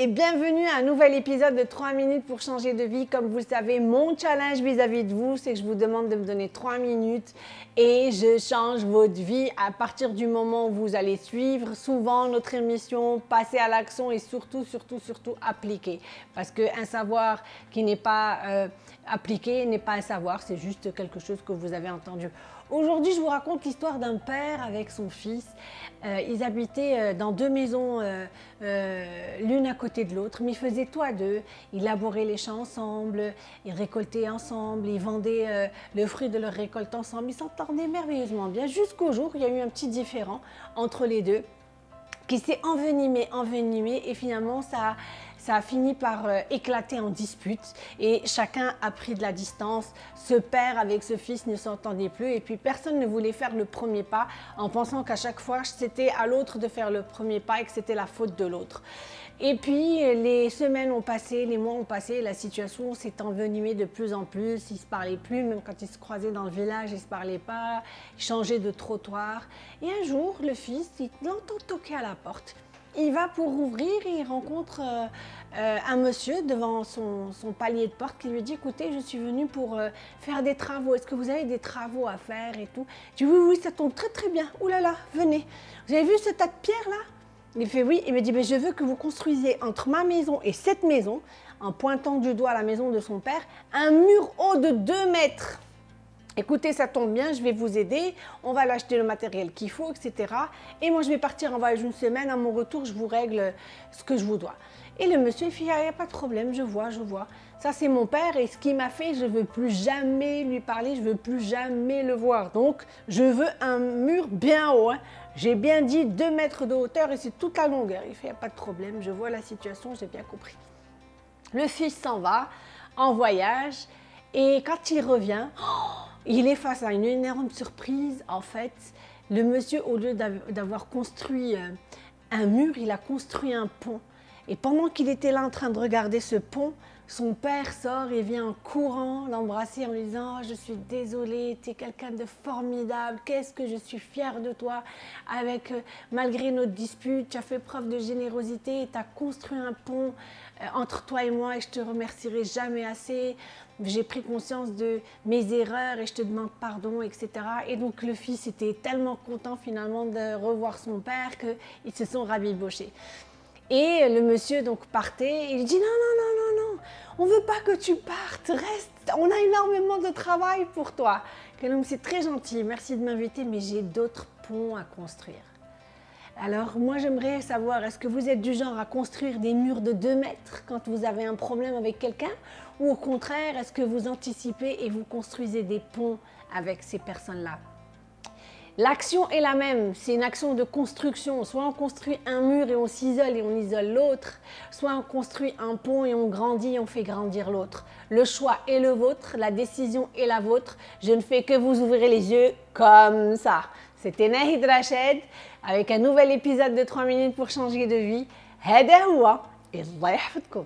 et bienvenue à un nouvel épisode de 3 minutes pour changer de vie. Comme vous le savez, mon challenge vis-à-vis de vous, c'est que je vous demande de me donner 3 minutes et je change votre vie à partir du moment où vous allez suivre souvent notre émission, passer à l'action et surtout, surtout, surtout appliquer. Parce qu'un savoir qui n'est pas euh, appliqué n'est pas un savoir, c'est juste quelque chose que vous avez entendu. Aujourd'hui, je vous raconte l'histoire d'un père avec son fils. Euh, ils habitaient euh, dans deux maisons, euh, l'une à côté de l'autre, mais ils faisaient tout à deux. Ils labouraient les champs ensemble, ils récoltaient ensemble, ils vendaient le fruit de leur récolte ensemble. Ils s'entendaient merveilleusement bien jusqu'au jour où il y a eu un petit différent entre les deux qui s'est envenimé, envenimé et finalement ça ça a fini par euh, éclater en dispute et chacun a pris de la distance. Ce père avec ce fils ne s'entendait plus et puis personne ne voulait faire le premier pas en pensant qu'à chaque fois c'était à l'autre de faire le premier pas et que c'était la faute de l'autre. Et puis les semaines ont passé, les mois ont passé, la situation s'est envenimée de plus en plus, ils se parlaient plus, même quand ils se croisaient dans le village, ils se parlaient pas, ils changeaient de trottoir. Et un jour, le fils, il l'entend toquer à la porte. Il va pour ouvrir et il rencontre euh, euh, un monsieur devant son, palier de porte qui lui dit « Écoutez, je suis venu pour euh, faire des travaux. Est-ce que vous avez des travaux à faire et tout ?» Je dis « Oui, oui, ça tombe très très bien. Ouh là là, venez. Vous avez vu ce tas de pierres là ?» Il fait « Oui. » Il me dit « Je veux que vous construisiez entre ma maison et cette maison, en pointant du doigt la maison de son père, un mur haut de 2 mètres. » écoutez, ça tombe bien, je vais vous aider, on va l'acheter le matériel qu'il faut, etc. Et moi, je vais partir en voyage une semaine, à mon retour, je vous règle ce que je vous dois. Et le monsieur, il fait, il n'y a pas de problème, je vois, je vois. Ça, c'est mon père et ce qu'il m'a fait, je ne veux plus jamais lui parler, je ne veux plus jamais le voir. Donc, je veux un mur bien haut. Hein. J'ai bien dit 2 mètres de hauteur et c'est toute la longueur. Il fait, il n'y a pas de problème, je vois la situation, j'ai bien compris. Le fils s'en va en voyage et quand il revient, il est face à une énorme surprise. En fait, le monsieur, au lieu d'avoir construit euh, un mur, il a construit un pont. Et pendant qu'il était là en train de regarder ce pont, son père sort et vient en courant l'embrasser en lui disant oh, Je suis désolée, tu es quelqu'un de formidable, qu'est-ce que je suis fière de toi. Avec, euh, malgré notre dispute, tu as fait preuve de générosité tu as construit un pont euh, entre toi et moi et je te remercierai jamais assez. J'ai pris conscience de mes erreurs et je te demande pardon, etc. Et donc le fils était tellement content finalement de revoir son père qu'ils se sont rabibochés. Et le monsieur donc partait, il dit non, non, non, non, non, on veut pas que tu partes, reste, on a énormément de travail pour toi. homme, c'est très gentil, merci de m'inviter, mais j'ai d'autres ponts à construire. Alors moi j'aimerais savoir, est-ce que vous êtes du genre à construire des murs de 2 mètres quand vous avez un problème avec quelqu'un? Ou au contraire, est-ce que vous anticipez et vous construisez des ponts avec ces personnes-là? L'action est la même, c'est une action de construction. Soit on construit un mur et on s'isole et on isole l'autre, soit on construit un pont et on grandit et on fait grandir l'autre. Le choix est le vôtre, la décision est la vôtre. Je ne fais que vous ouvrir les yeux comme ça. C'était Nahid Rached avec un nouvel épisode de 3 minutes pour changer de vie. هذا هو الله يحفظكم